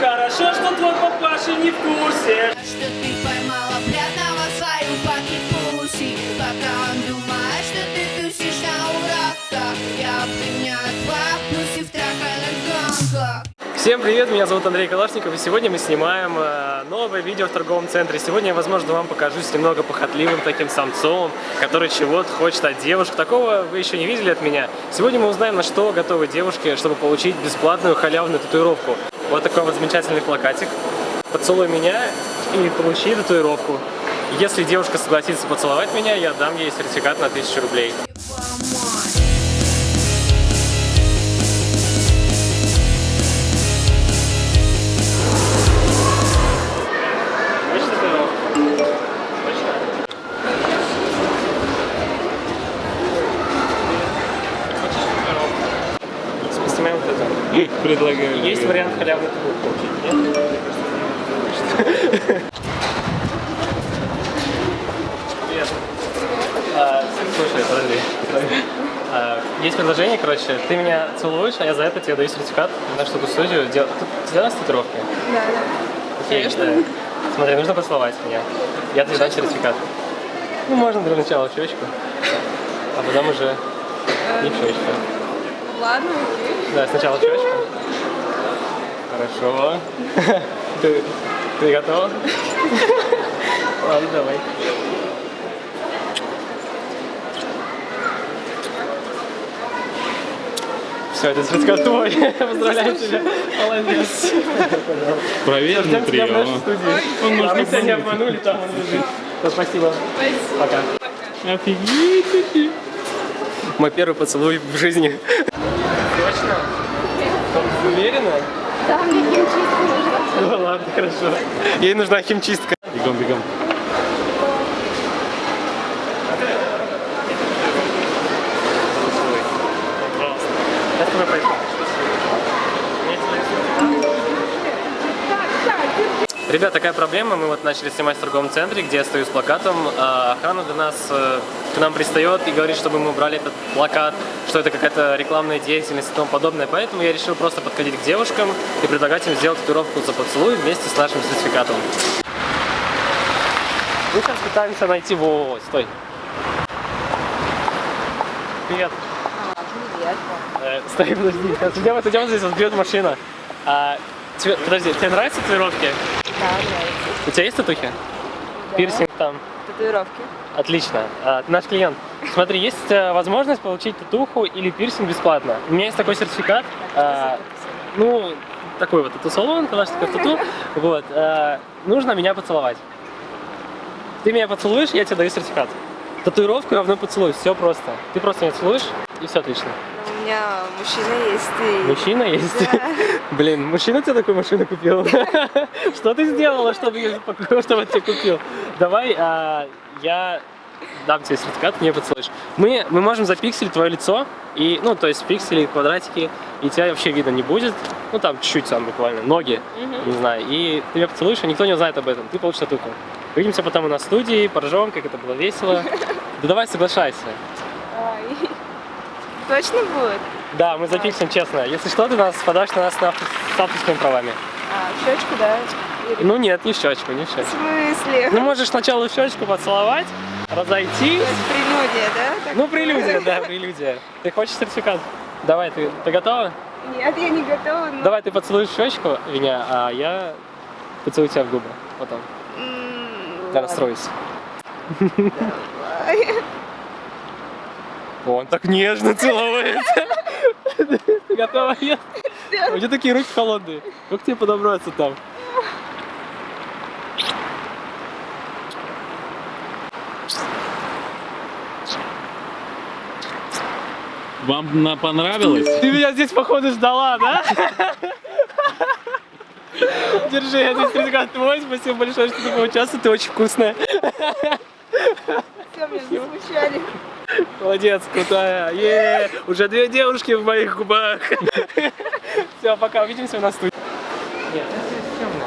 Хорошо, что твой папаша не в курсе. Что ты поймала пьяного свою паки-пуси Пока он думает, что ты тусишь на уроках Я обгоняю два пуси в трахалях Всем привет, меня зовут Андрей Калашников, и сегодня мы снимаем э, новое видео в торговом центре. Сегодня я, возможно, вам покажусь немного похотливым таким самцом, который чего-то хочет от девушек. Такого вы еще не видели от меня. Сегодня мы узнаем, на что готовы девушки, чтобы получить бесплатную халявную татуировку. Вот такой вот замечательный плакатик. Поцелуй меня и получи татуировку. Если девушка согласится поцеловать меня, я дам ей сертификат на 1000 рублей. Предлагаю. Есть вариант халявной татуировки получить, нет? Привет. А, слушай, подожди. А, есть предложение, короче, ты меня целуешь, а я за это тебе даю сертификат на что-то студию. Дел... Тебя с татуировкой? Да, да. Окей, Конечно. да. Смотри, нужно поцеловать меня. Я тебе дам сертификат. Ну, можно для начала в щечку, а потом уже не в щечку. Ладно, окей. Да, сначала в щечку. Хорошо. Ты, ты готова? Ладно, давай. Все, это сертификат твой. Поздравляю тебя. Молодец. Нашей прием. Он может мы тебя не обманули, там он лежит. Да, Спасибо. Пока. Офигеть. Мой первый поцелуй в жизни. Точно? Уверена? Да, мне химчистку нужно. Ну ладно, хорошо. Ей нужна химчистка. Бегом, бегом. Пожалуйста. Я с Ребят, такая проблема. Мы вот начали снимать в торговом центре, где я стою с плакатом. А охрана до нас э, к нам пристает и говорит, чтобы мы убрали этот плакат, что это какая-то рекламная деятельность и тому подобное. Поэтому я решил просто подходить к девушкам и предлагать им сделать татуировку за поцелуй вместе с нашим сертификатом. Мы сейчас пытаемся найти... Во, стой. Привет. Привет. Э, Стой, подожди. Сейчас Идем, идем здесь, вот бьет машина. А, тебе- подожди, тебе нравятся татуировки? Да, нравится. У тебя есть татухи? Да. Пирсинг там. Татуировки. Отлично. А, ты наш клиент. Смотри, есть э, возможность получить татуху или пирсинг бесплатно. У меня есть такой сертификат. А, ну, такой вот тату-салон, Калашников тату. Вот. а, нужно меня поцеловать. Ты меня поцелуешь, я тебе даю сертификат. Татуировку равно поцелуй. Все просто. Ты просто меня целуешь, и все отлично. У меня мужчина есть и... Мужчина есть? Да. Блин, мужчина тебе такую машину купил? Что ты сделала, чтобы, чтобы тебе купил? Давай, а, я дам тебе сертификат, мне поцелуешь. Мы, мы можем запикселить твое лицо, и, ну, то есть пиксели, квадратики, и тебя вообще видно не будет. Ну, там чуть-чуть там буквально, ноги, не знаю. И ты меня поцелуешь, и никто не узнает об этом. Ты получишь татуху. Увидимся потом на студии, поржем, как это было весело. Да давай, соглашайся. Ай. Точно будет? Да, мы запиксим честно. Если что, ты нас подашь на нас на авто- с авторскими правами. А, щечку, да? Или- Ну нет, не щечку, не в В щечку. смысле? Ну можешь сначала щечку поцеловать, разойтись. То есть прелюдия, да? Так? Ну прелюдия, да, прелюдия. Ты хочешь сертификат? Давай, ты, ты готова? Нет, я не готова, но... Давай ты поцелуешь щечку меня, а я поцелую тебя в губы потом. Я ладно. расстроюсь. Ай. Он так нежно целуется. Ты готова? Нет? У тебя такие руки холодные. Как тебе подобраться там? Вам на понравилось? Ты меня здесь, походу, ждала, да? Держи, это сертификат твой. Спасибо большое, что ты поучаствовал. Ты очень вкусная. Все, меня засмущали. Молодец, крутая. Е, уже две девушки в моих губах. Все, пока, увидимся у нас тут. Нет, это темно.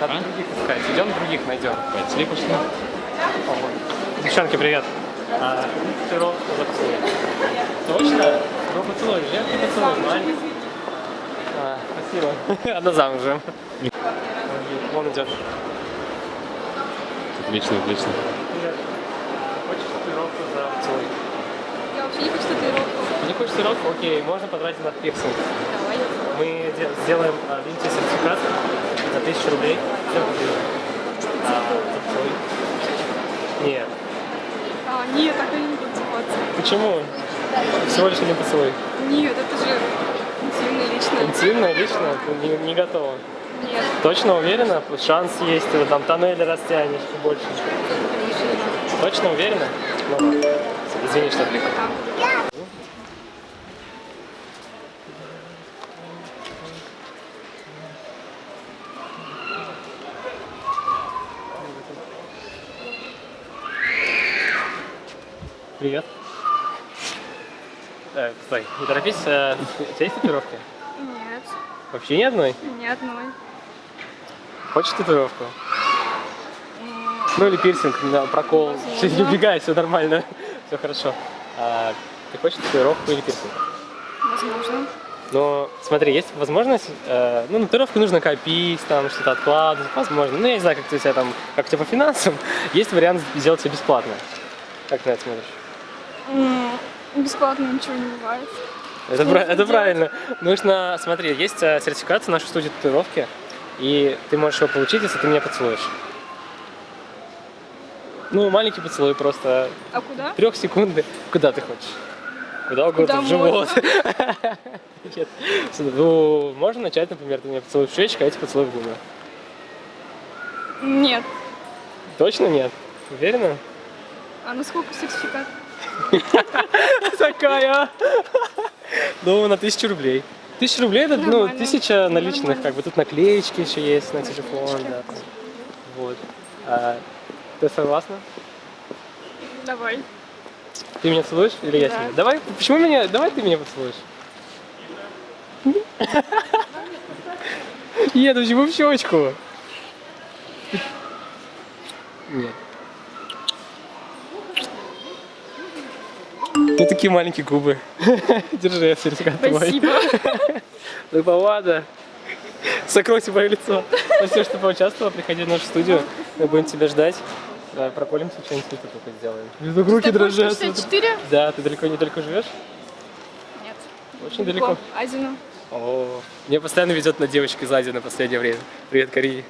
Надо А? других искать. Идем других найдем. Пошли, пошли. Девчонки, привет. А, ты ролл поцелуй. Точно? Ну поцелуй, я поцелуй, маленький. А, спасибо. Она замужем. Вон идет. Отлично, отлично. Поцелуй? Я вообще не хочу татуировку. Не хочешь татуировку? Окей, можно потратить на пирсинг. Давай. Мы де- сделаем а, видите, сертификат за 1000 рублей. Всем купили. А, за поцелуй. Нет. А, нет, так я не буду целоваться. Почему? Всего лишь один поцелуй. Нет, это же интимно лично. Интимно, лично, не, не готова. Нет, Точно уверена? Шанс есть, ты там тоннели растянешь и больше. Точно уверена? Ну, ладно. Извини, что отвлекаю. Пока. Привет. Э, стой, не торопись. э, у тебя есть татуировки? Нет, Вообще ни одной? ни одной. Хочешь татуировку? Ну или пирсинг, на прокол. Все, не убегай, все нормально. Все хорошо. А, ты хочешь татуировку или пирсинг? Возможно. Но смотри, есть возможность, э, ну, на татуировку нужно копить, там, что-то откладывать, возможно. Ну, я не знаю, как ты у тебя там, как у тебя по финансам. Есть вариант сделать все бесплатно. Как ты на это смотришь? М, Бесплатно ничего не бывает. Это, нужно это правильно. Нужно, смотри, есть э, сертификат в нашей студии татуировки, и ты можешь его получить, если ты меня поцелуешь. Ну, маленький поцелуй просто А куда? трех секунды. Куда ты хочешь? Куда угодно, Куда в живот. Нет. Ну, можно начать, например, ты меня поцелуй в щечку, а я тебя поцелую в губы. Нет. Точно нет? Уверена? А на сколько сертификат? Такая. Ну, на тысячу рублей. Тысяча рублей это, ну, тысяча наличных, как бы тут наклеечки еще есть на телефон, да. Вот. Ты согласна? Давай. Ты меня целуешь или я Да. тебя? Давай, почему меня, давай ты меня поцелуешь. Нет, почему в щечку? Нет. Ну такие маленькие губы. Держи, сертификат твой. Спасибо. Ну помада. Закройте мое лицо. Спасибо, что поучаствовала. Приходи в нашу студию. Мы будем тебя ждать. Давай проколемся, что-нибудь тут только сделаем. Вдруг руки дрожат. 64? Да, ты далеко недалеко живешь? Нет. Очень далеко. Азину. О, меня постоянно ведет на девочек из Азии на последнее время. Привет, Кореи.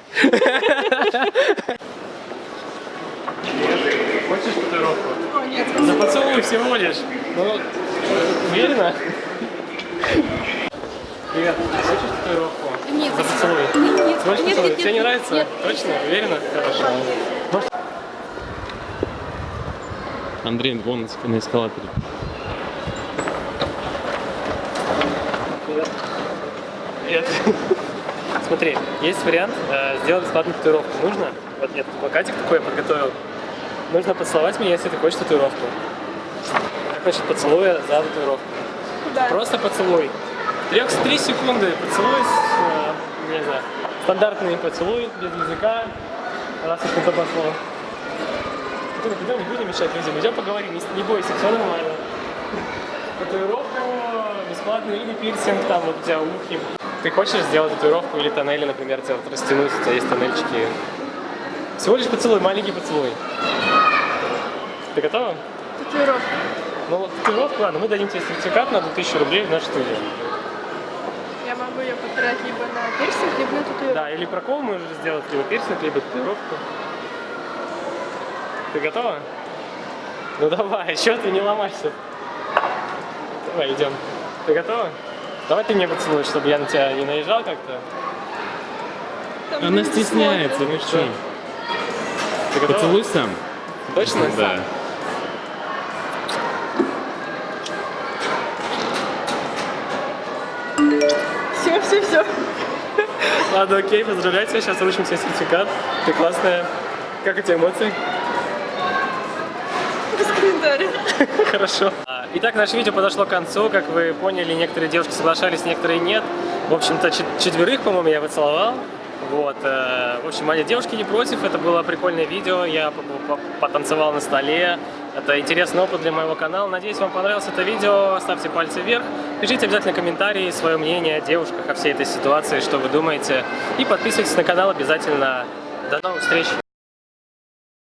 Хочешь татуировку? О, нет. За поцелуй всего лишь. Ну, уверена? Привет, хочешь татуировку? Нет, За поцелуй. Нет, нет, Хочешь нет, нет, Тебе не нет, нравится? нет. Точно? Уверена? Хорошо. Андрей, вон на эскалаторе. Привет. Привет. Смотри, есть вариант э, сделать бесплатную татуировку. Нужно? Вот нет, плакатик такой я подготовил. Нужно поцеловать меня, если ты хочешь татуировку. Как насчет поцелуя за татуировку? Куда? Просто поцелуй. Трех, три секунды поцелуй, с, э, не знаю, стандартный поцелуй, без языка, раз уж на то пошло. Ну, пойдем, не будем мешать людям, идем поговорим, не, не бойся, все нормально. Татуировку бесплатную или пирсинг, там вот у тебя ухи. Ты хочешь сделать татуировку или тоннели, например, вот растянуть, у тебя есть тоннельчики. Всего лишь поцелуй, маленький поцелуй. Ты готова? Татуировка. Ну, татуировку, ладно, мы дадим тебе сертификат на 2000 рублей в нашу студию. Потратить либо на пирсинг, либо на татуировку. Да, или прокол можешь сделать, либо пирсинг, либо татуировку. Ты готова? Ну давай, что ты не ломайся? Давай, идем. Ты готова? Давай ты мне поцелуешь, чтобы я на тебя не наезжал как-то. Она стесняется, смотрят. ну что? Ты готова? Поцелуй сам. Точно? Да. Все, все, все. Ладно, окей, поздравляю тебя, сейчас вручим тебе сертификат. Ты классная. Как у тебя эмоции? Без комментариев. Хорошо. Итак, наше видео подошло к концу. Как вы поняли, некоторые девушки соглашались, некоторые нет. В общем-то, чет- четверых, по-моему, я поцеловал. Вот. э, В общем, они девушки не против. Это было прикольное видео. Я по- по- потанцевал на столе, Это интересный опыт для моего канала. Надеюсь, вам понравилось это видео. Ставьте пальцы вверх. Пишите обязательно комментарии, свое мнение о девушках, о всей этой ситуации, что вы думаете. И подписывайтесь на канал обязательно. До новых встреч!